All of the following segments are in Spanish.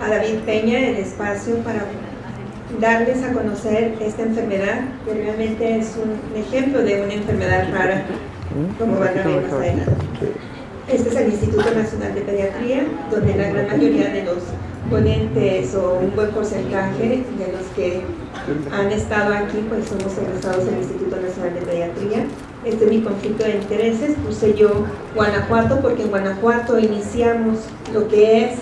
a David Peña el espacio para darles a conocer esta enfermedad, que realmente es un ejemplo de una enfermedad rara, como van a ver más adelante. Este es el Instituto Nacional de Pediatría, donde la gran mayoría de los ponentes o un buen porcentaje de los que han estado aquí, pues somos egresados del Instituto Nacional de Pediatría. Este es mi conflicto de intereses, puse yo Guanajuato porque en Guanajuato iniciamos lo que es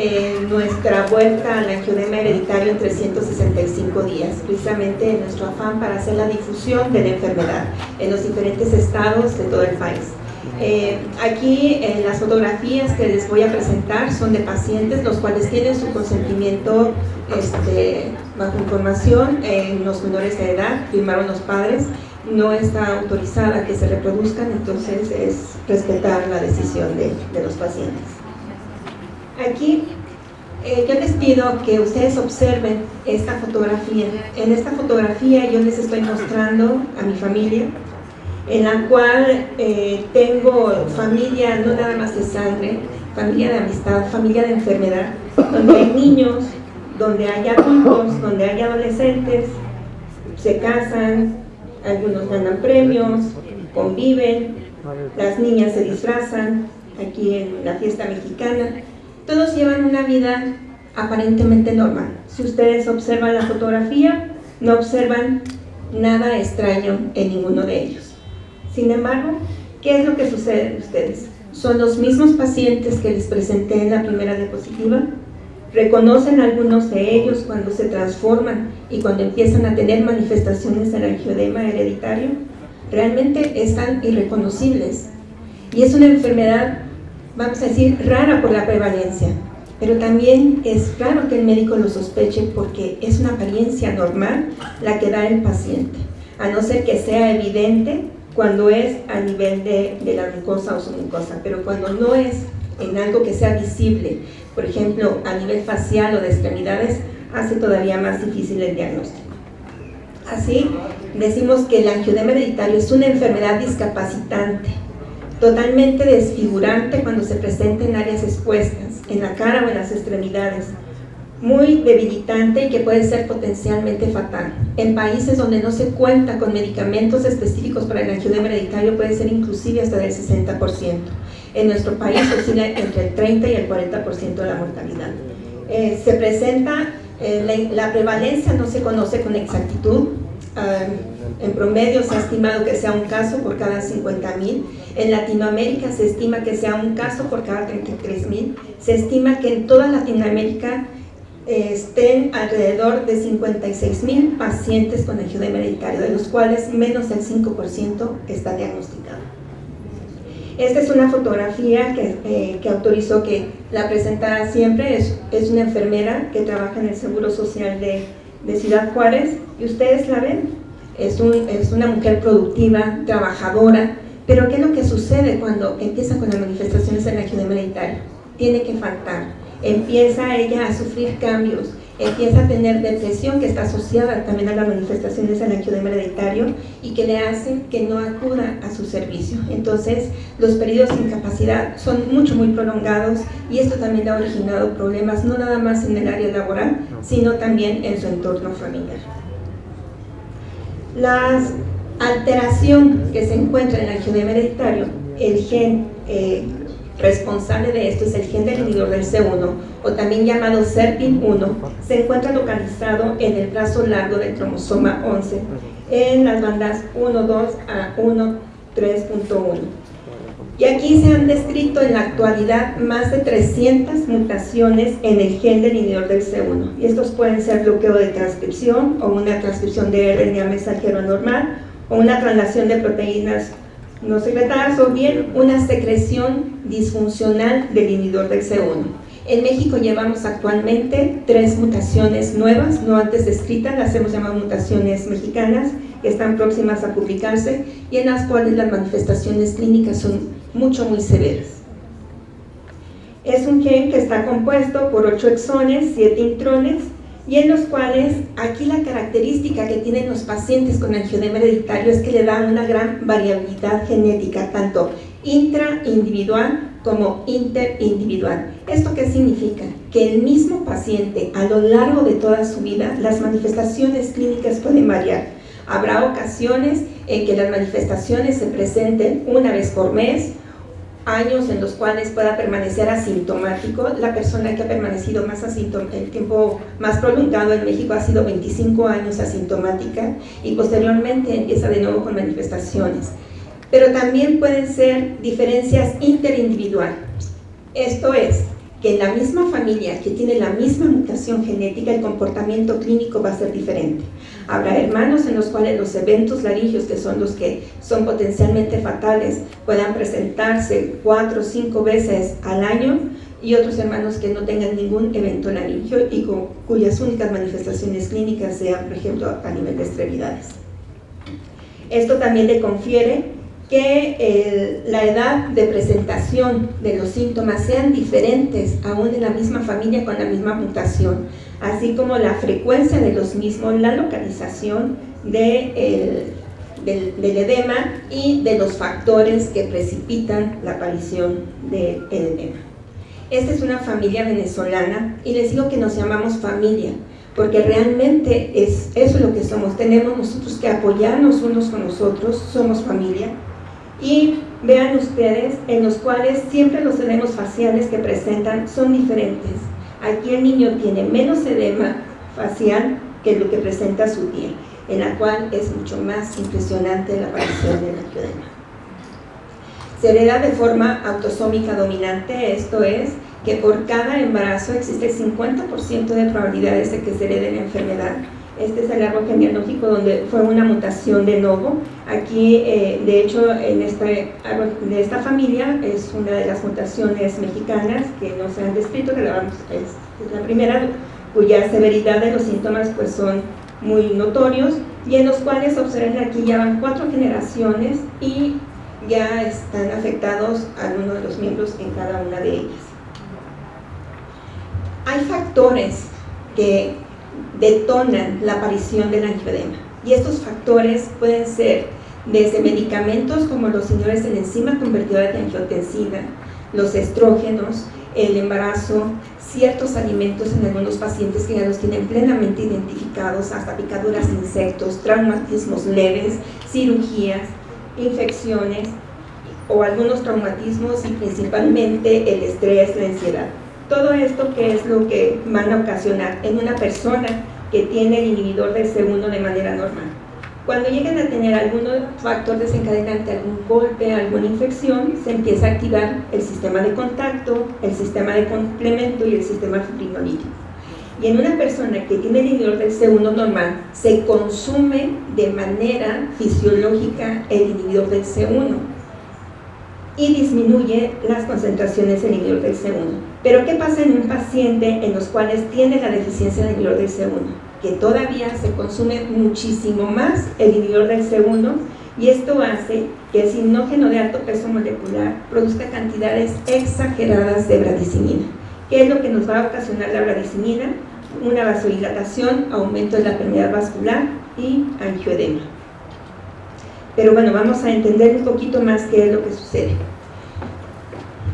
eh, nuestra vuelta al angiodema hereditario en 365 días, precisamente en nuestro afán para hacer la difusión de la enfermedad en los diferentes estados de todo el país. Eh, aquí en las fotografías que les voy a presentar son de pacientes los cuales tienen su consentimiento este, bajo información en los menores de edad, firmaron los padres, no está autorizada que se reproduzcan, entonces es respetar la decisión de, de los pacientes. Aquí eh, yo les pido que ustedes observen esta fotografía. En esta fotografía yo les estoy mostrando a mi familia, en la cual eh, tengo familia no nada más de sangre, familia de amistad, familia de enfermedad, donde hay niños, donde hay adultos, donde hay adolescentes, se casan, algunos ganan premios, conviven, las niñas se disfrazan aquí en la fiesta mexicana, todos llevan una vida aparentemente normal. Si ustedes observan la fotografía, no observan nada extraño en ninguno de ellos. Sin embargo, ¿qué es lo que sucede en ustedes? ¿Son los mismos pacientes que les presenté en la primera diapositiva? ¿Reconocen algunos de ellos cuando se transforman y cuando empiezan a tener manifestaciones del angiodema hereditario? Realmente están irreconocibles. Y es una enfermedad, vamos a decir, rara por la prevalencia. Pero también es raro que el médico lo sospeche porque es una apariencia normal la que da el paciente. A no ser que sea evidente cuando es a nivel de, la mucosa o submucosa, pero cuando no es en algo que sea visible, por ejemplo, a nivel facial o de extremidades, hace todavía más difícil el diagnóstico. Así, decimos que el angiodema hereditario es una enfermedad discapacitante, totalmente desfigurante cuando se presenta en áreas expuestas, en la cara o en las extremidades, muy debilitante y que puede ser potencialmente fatal. En países donde no se cuenta con medicamentos específicos para el angiodema hereditario puede ser inclusive hasta del 60%. En nuestro país oscila entre el 30 y el 40% de la mortalidad. Eh, se presenta, eh, la, prevalencia no se conoce con exactitud, ah, en promedio se ha estimado que sea un caso por cada 50 mil. En Latinoamérica se estima que sea un caso por cada 33 mil. Se estima que en toda Latinoamérica estén alrededor de 56 mil pacientes con angiodema hereditario, de los cuales menos del 5% está diagnosticado. Esta es una fotografía que, eh, que autorizó que la presentara siempre, es, es, una enfermera que trabaja en el Seguro Social de, de Ciudad Juárez, y ustedes la ven, es, un, es una mujer productiva, trabajadora, pero ¿qué es lo que sucede cuando empieza con las manifestaciones del angiodema hereditario? Tiene que faltar empieza ella a sufrir cambios, empieza a tener depresión que está asociada también a las manifestaciones del angiodema hereditario y que le hacen que no acuda a su servicio. Entonces, los periodos de incapacidad son mucho, muy prolongados y esto también ha originado problemas no nada más en el área laboral, sino también en su entorno familiar. La alteración que se encuentra en el angiodema hereditario, el gen eh, responsable de esto es el gen del inhibidor del C1, o también llamado SERPIN1, se encuentra localizado en el brazo largo del cromosoma 11, en las bandas 1.2 a 1.3.1. Y aquí se han descrito en la actualidad más de 300 mutaciones en el gen del inhibidor del C1. Y estos pueden ser bloqueo de transcripción o una transcripción de RNA mensajero normal o una traslación de proteínas no secretadas o bien una secreción disfuncional del inhibidor del C1. En México llevamos actualmente tres mutaciones nuevas, no antes descritas, las hemos llamado mutaciones mexicanas, que están próximas a publicarse y en las cuales las manifestaciones clínicas son mucho, muy severas. Es un gen que está compuesto por 8 exones, 7 intrones, y en los cuales aquí la característica que tienen los pacientes con angiodema hereditario es que le dan una gran variabilidad genética, tanto intraindividual como interindividual. ¿Esto qué significa? que el mismo paciente a lo largo de toda su vida, las manifestaciones clínicas pueden variar. Habrá ocasiones en que las manifestaciones se presenten una vez por mes, años en los cuales pueda permanecer asintomático. La persona que ha permanecido más el tiempo más prolongado en México ha sido 25 años asintomática y posteriormente empieza de nuevo con manifestaciones. Pero también pueden ser diferencias interindividuales. Esto es, que en la misma familia que tiene la misma mutación genética, el comportamiento clínico va a ser diferente. Habrá hermanos en los cuales los eventos laringios, que son los que son potencialmente fatales, puedan presentarse cuatro o cinco veces al año, y otros hermanos que no tengan ningún evento laringio y cuyas únicas manifestaciones clínicas sean, por ejemplo, a nivel de extremidades. Esto también le confiere que la edad de presentación de los síntomas sean diferentes aún en la misma familia con la misma mutación, así como la frecuencia de los mismos, la localización del, edema y de los factores que precipitan la aparición del edema. Esta es una familia venezolana y les digo que nos llamamos familia, porque realmente es eso lo que somos. Tenemos nosotros que apoyarnos unos con nosotros, somos familia, y vean ustedes en los cuales siempre los edemas faciales que presentan son diferentes. Aquí el niño tiene menos edema facial que lo que presenta su tía, en la cual es mucho más impresionante la aparición del angioedema. Se hereda de forma autosómica dominante, esto es, que por cada embarazo existe 50% de probabilidades de que se herede la enfermedad este es el árbol genealógico donde fue una mutación de novo. Aquí, eh, de hecho, en este de esta familia es una de las mutaciones mexicanas que no se han descrito, que es, la primera, cuya severidad de los síntomas pues son muy notorios y en los cuales observen aquí ya van cuatro generaciones y ya están afectados algunos de los miembros en cada una de ellas. Hay factores que detonan la aparición del angioedema. Y estos factores pueden ser desde medicamentos como los señores en enzima convertidora de angiotensina, los estrógenos, el embarazo, ciertos alimentos en algunos pacientes que ya los tienen plenamente identificados, hasta picaduras de insectos, traumatismos leves, cirugías, infecciones o algunos traumatismos y principalmente el estrés, la ansiedad. Todo esto que es lo que van a ocasionar en una persona que tiene el inhibidor del C1 de manera normal. Cuando lleguen a tener algún factor desencadenante, algún golpe, alguna infección, se empieza a activar el sistema de contacto, el sistema de complemento y el sistema fibrinolítico. Y en una persona que tiene el inhibidor del C1 normal, se consume de manera fisiológica el inhibidor del C1 y disminuye las concentraciones del inhibidor del C1. Pero ¿qué pasa en un paciente en los cuales tiene la deficiencia del inhibidor del C1? Que todavía se consume muchísimo más el inhibidor del C1 y esto hace que el sinógeno de alto peso molecular produzca cantidades exageradas de bradicinina. ¿Qué es lo que nos va a ocasionar la bradicinina? Una vasodilatación, aumento de la permeabilidad vascular y angioedema. Pero bueno, vamos a entender un poquito más qué es lo que sucede.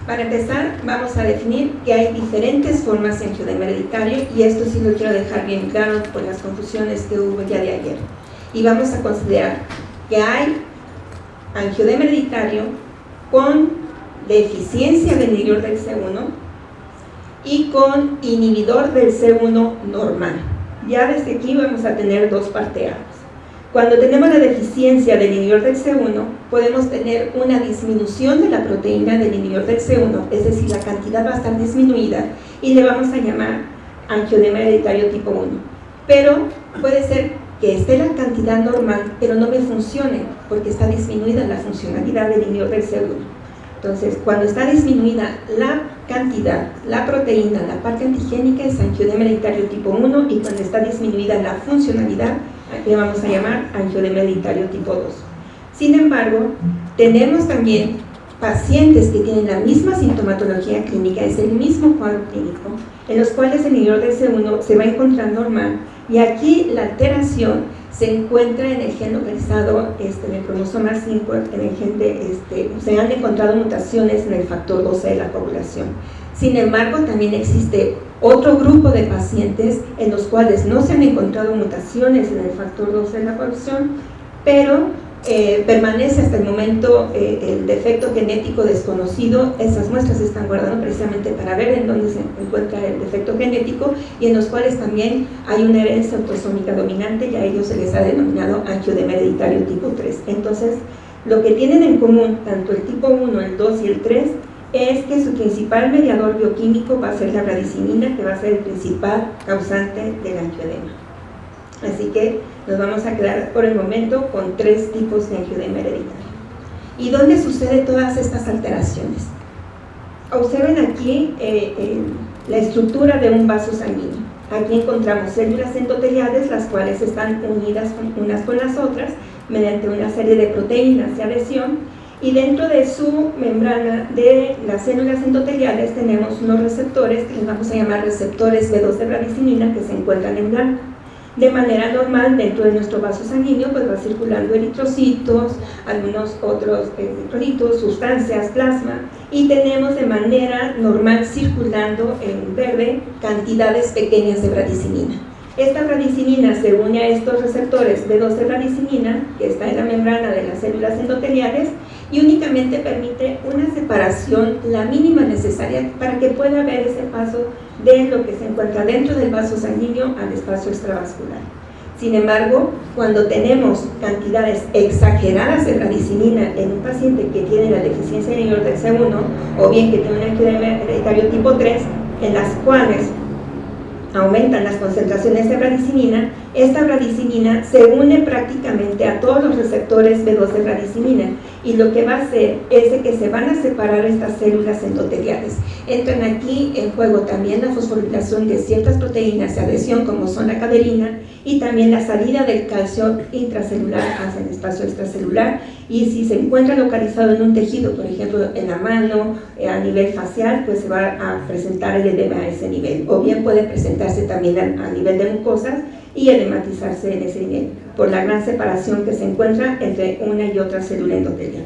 Para empezar, vamos a definir que hay diferentes formas de angioedema hereditario y esto sí lo quiero dejar bien claro por las confusiones que hubo ya de ayer. Y vamos a considerar que hay angioedema hereditario con deficiencia del inhibidor del C1 y con inhibidor del C1 normal. Ya desde aquí vamos a tener dos parteadas. Cuando tenemos la deficiencia del inhibidor del C1, podemos tener una disminución de la proteína del inhibidor del C1, es decir, la cantidad va a estar disminuida y le vamos a llamar angioedema hereditario tipo 1. Pero puede ser que esté la cantidad normal, pero no me funcione, porque está disminuida la funcionalidad del inhibidor del C1. Entonces, cuando está disminuida la cantidad, la proteína, la parte antigénica es angioedema hereditario tipo 1 y cuando está disminuida la funcionalidad le vamos a llamar angioedema hereditario tipo 2. Sin embargo, tenemos también pacientes que tienen la misma sintomatología clínica, es el mismo cuadro clínico, en los cuales el inhibidor de C1 se va a encontrar normal y aquí la alteración se encuentra en el gen localizado este, en el cromosoma 5, en el gen de, este, se han encontrado mutaciones en el factor 12 de la población. Sin embargo, también existe otro grupo de pacientes en los cuales no se han encontrado mutaciones en el factor 12 de la población, pero eh, permanece hasta el momento eh, el defecto genético desconocido, esas muestras están guardando precisamente para ver en dónde se encuentra el defecto genético y en los cuales también hay una herencia autosómica dominante y a ellos se les ha denominado angiodema hereditario tipo 3. Entonces, lo que tienen en común tanto el tipo 1, el 2 y el 3 es que su principal mediador bioquímico va a ser la radicinina, que va a ser el principal causante del angiodema. Así que nos vamos a quedar por el momento con tres tipos de angiodema hereditario. ¿Y dónde sucede todas estas alteraciones? Observen aquí eh, la estructura de un vaso sanguíneo. Aquí encontramos células endoteliales, las cuales están unidas unas con las otras mediante una serie de proteínas de adhesión y dentro de su membrana de las células endoteliales tenemos unos receptores que les vamos a llamar receptores B2 de radicinina que se encuentran en blanco. De manera normal, dentro de nuestro vaso sanguíneo, pues va circulando eritrocitos, algunos otros electrolitos, sustancias, plasma, y tenemos de manera normal circulando en verde cantidades pequeñas de radicinina. Esta radicinina se une a estos receptores B2 de radicinina, que está en la membrana de las células endoteliales, y únicamente permite una separación, la mínima necesaria para que pueda haber ese paso de lo que se encuentra dentro del vaso sanguíneo al espacio extravascular. Sin embargo, cuando tenemos cantidades exageradas de radicinina en un paciente que tiene la deficiencia mayor del C1 o bien que tiene un epidemia hereditario tipo 3, en las cuales aumentan las concentraciones de radicinina, esta radicinina se une prácticamente a todos los receptores B2 de radicinina y lo que va a hacer es que se van a separar estas células endoteliales. Entran aquí en juego también la fosforilación de ciertas proteínas de adhesión como son la caderina y también la salida del calcio intracelular hacia el espacio extracelular y si se encuentra localizado en un tejido, por ejemplo en la mano, eh, a nivel facial, pues se va a presentar el edema a ese nivel o bien puede presentarse también a, nivel de mucosas y edematizarse en ese nivel por la gran separación que se encuentra entre una y otra célula endotelial.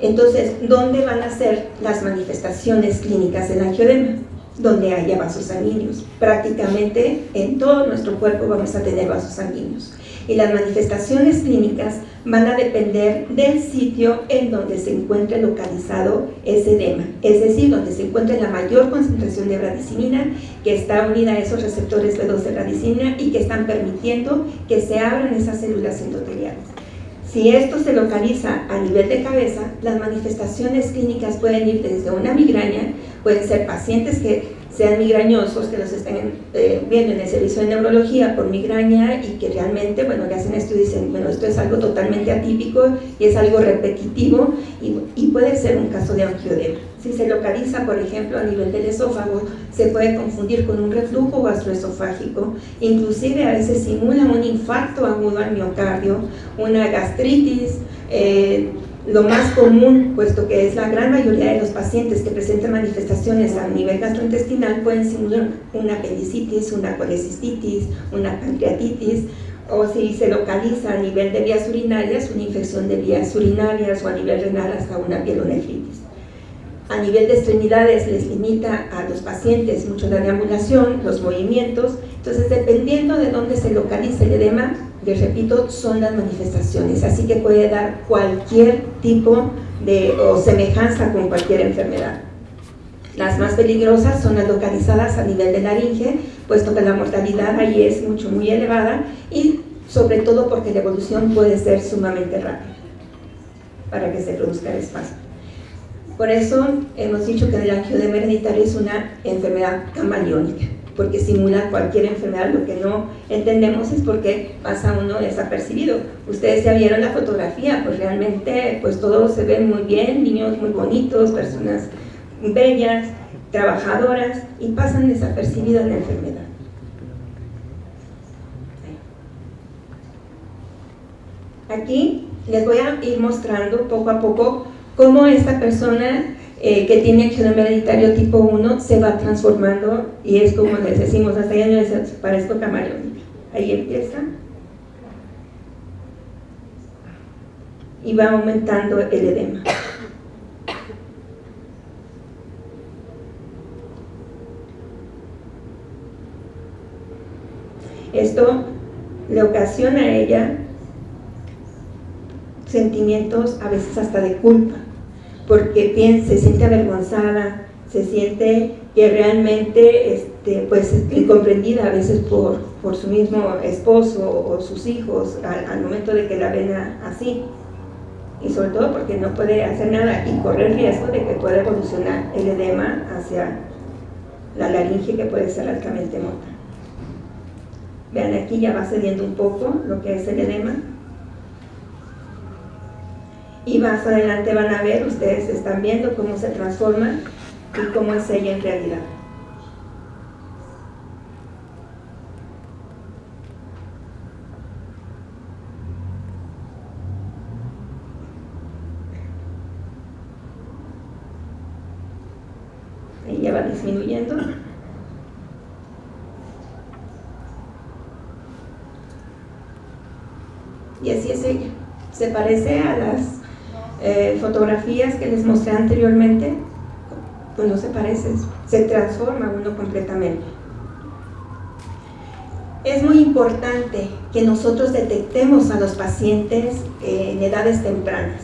Entonces, ¿dónde van a ser las manifestaciones clínicas del angiodema? Donde haya vasos sanguíneos. Prácticamente en todo nuestro cuerpo vamos a tener vasos sanguíneos y las manifestaciones clínicas van a depender del sitio en donde se encuentre localizado ese edema, es decir, donde se encuentre la mayor concentración de radicinina que está unida a esos receptores B2 de radicinina y que están permitiendo que se abran esas células endoteliales. Si esto se localiza a nivel de cabeza, las manifestaciones clínicas pueden ir desde una migraña, pueden ser pacientes que sean migrañosos, que los estén eh, viendo en el servicio de neurología por migraña y que realmente, bueno, que hacen esto y dicen, bueno, esto es algo totalmente atípico y es algo repetitivo y, y puede ser un caso de angiodema. Si se localiza, por ejemplo, a nivel del esófago, se puede confundir con un reflujo gastroesofágico, inclusive a veces simula un infarto agudo al miocardio, una gastritis, eh, lo más común, puesto que es la gran mayoría de los pacientes que presentan manifestaciones a nivel gastrointestinal, pueden simular una apendicitis, una colecistitis, una pancreatitis, o si se localiza a nivel de vías urinarias, una infección de vías urinarias o a nivel renal hasta una pielonefritis. A nivel de extremidades les limita a los pacientes mucho la deambulación, los movimientos, entonces dependiendo de dónde se localiza el edema, les repito, son las manifestaciones, así que puede dar cualquier tipo de o semejanza con cualquier enfermedad. Las más peligrosas son las localizadas a nivel de laringe, puesto que la mortalidad ahí es mucho, muy elevada y sobre todo porque la evolución puede ser sumamente rápida para que se produzca el espasmo. Por eso hemos dicho que el angiodema hereditario es una enfermedad camaleónica porque simula cualquier enfermedad. Lo que no entendemos es por qué pasa uno desapercibido. Ustedes ya vieron la fotografía, pues realmente pues todo se ve muy bien, niños muy bonitos, personas bellas, trabajadoras, y pasan desapercibidos la enfermedad. Aquí les voy a ir mostrando poco a poco cómo esta persona eh, que tiene acción hereditario tipo 1 se va transformando y es como les decimos, hasta ya no les parezco camaleón. Ahí empieza. Y va aumentando el edema. Esto le ocasiona a ella sentimientos a veces hasta de culpa porque piensa, se siente avergonzada, se siente que realmente este, pues, incomprendida a veces por, por su mismo esposo o sus hijos al, momento de que la ven así. Y sobre todo porque no puede hacer nada y corre el riesgo de que pueda evolucionar el edema hacia la laringe que puede ser altamente mota. Vean aquí ya va cediendo un poco lo que es el edema y más adelante van a ver, ustedes están viendo cómo se transforma y cómo es ella en realidad. Ella va disminuyendo. Y así es ella. Se parece a las fotografías que les mostré anteriormente, pues no se parece, se transforma uno completamente. Es muy importante que nosotros detectemos a los pacientes en edades tempranas,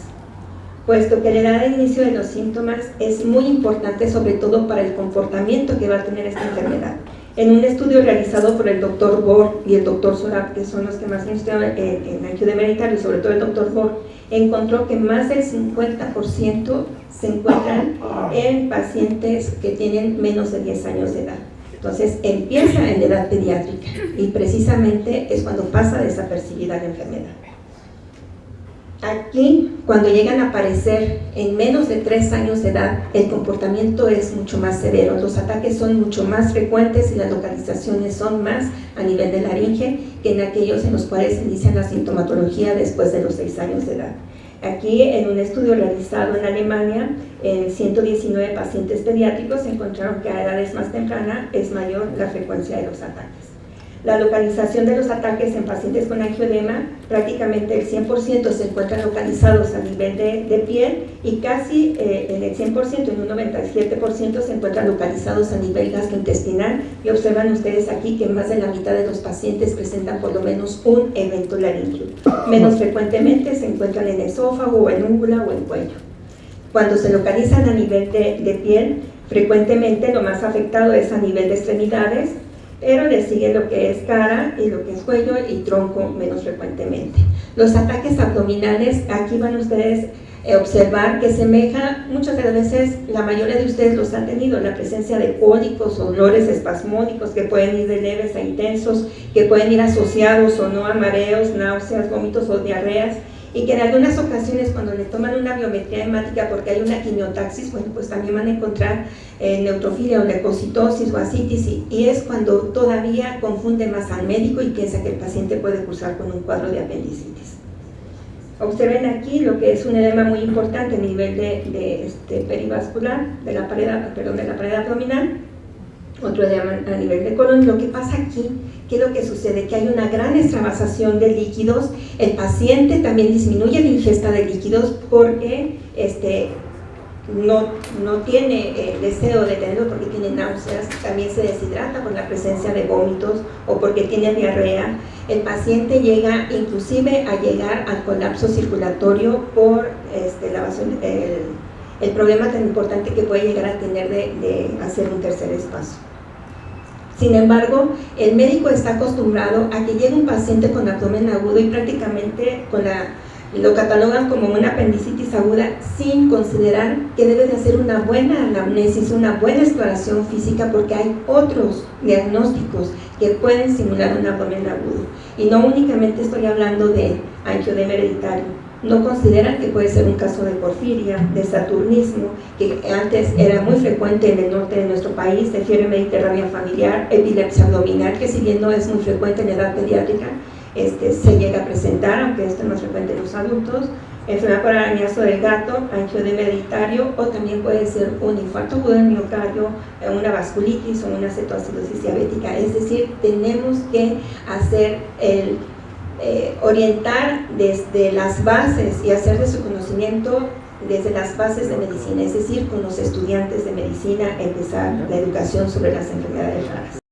puesto que la edad de inicio de los síntomas es muy importante sobre todo para el comportamiento que va a tener esta enfermedad. En un estudio realizado por el doctor Borg y el doctor Sorab, que son los que más han estudiado en, en de y sobre todo el doctor Borg, encontró que más del 50% se encuentran en pacientes que tienen menos de 10 años de edad. Entonces empieza en la edad pediátrica y precisamente es cuando pasa desapercibida la enfermedad. Aquí, cuando llegan a aparecer en menos de 3 años de edad, el comportamiento es mucho más severo, los ataques son mucho más frecuentes y las localizaciones son más a nivel de laringe que en aquellos en los cuales se inicia la sintomatología después de los 6 años de edad. Aquí, en un estudio realizado en Alemania, en 119 pacientes pediátricos encontraron que a edades más tempranas es mayor la frecuencia de los ataques. La localización de los ataques en pacientes con angioedema, prácticamente el 100% se encuentran localizados a nivel de, piel y casi eh, en el 100%, en un 97% se encuentran localizados a nivel gastrointestinal y observan ustedes aquí que más de la mitad de los pacientes presentan por lo menos un evento laringio. Menos frecuentemente se encuentran en esófago o en úngula o en cuello. Cuando se localizan a nivel de piel, frecuentemente lo más afectado es a nivel de extremidades, pero le sigue lo que es cara y lo que es cuello y tronco menos frecuentemente. Los ataques abdominales, aquí van ustedes a observar que semeja, muchas de las veces la mayoría de ustedes los han tenido, la presencia de cólicos dolores espasmódicos que pueden ir de leves a intensos, que pueden ir asociados o no a mareos, náuseas, vómitos o diarreas, y que en algunas ocasiones cuando le toman una biometría hemática porque hay una quimiotaxis, bueno, pues también van a encontrar eh, neutrofilia o leucocitosis o asitis y, es cuando todavía confunde más al médico y piensa que el paciente puede cursar con un cuadro de apendicitis. Observen aquí lo que es un edema muy importante a nivel de, este, perivascular, de la, pared, perdón, de la pared abdominal, otro edema a nivel de colon. Lo que pasa aquí ¿Qué es lo que sucede? Que hay una gran extravasación de líquidos, el paciente también disminuye la ingesta de líquidos porque este, no, no tiene el deseo de tenerlo porque tiene náuseas, también se deshidrata por la presencia de vómitos o porque tiene diarrea. El paciente llega inclusive a llegar al colapso circulatorio por este, la el, problema tan importante que puede llegar a tener de, de hacer un tercer espacio. Sin embargo, el médico está acostumbrado a que llegue un paciente con abdomen agudo y prácticamente lo catalogan como una apendicitis aguda sin considerar que debe de hacer una buena anamnesis, una buena exploración física porque hay otros diagnósticos que pueden simular un abdomen agudo. Y no únicamente estoy hablando de angiodema hereditario, no consideran que puede ser un caso de porfiria, de saturnismo, que antes era muy frecuente en el norte de nuestro país, de fiebre mediterránea familiar, epilepsia abdominal, que si bien no es muy frecuente en edad pediátrica, este, se llega a presentar, aunque esto es más frecuente en los adultos, enfermedad por arañazo del gato, angiodema hereditario, o también puede ser un infarto agudo del miocardio, una vasculitis o una cetoacidosis diabética. Es decir, tenemos que hacer el eh, orientar desde las bases y hacer de su conocimiento desde las bases de medicina, es decir, con los estudiantes de medicina empezar la educación sobre las enfermedades raras.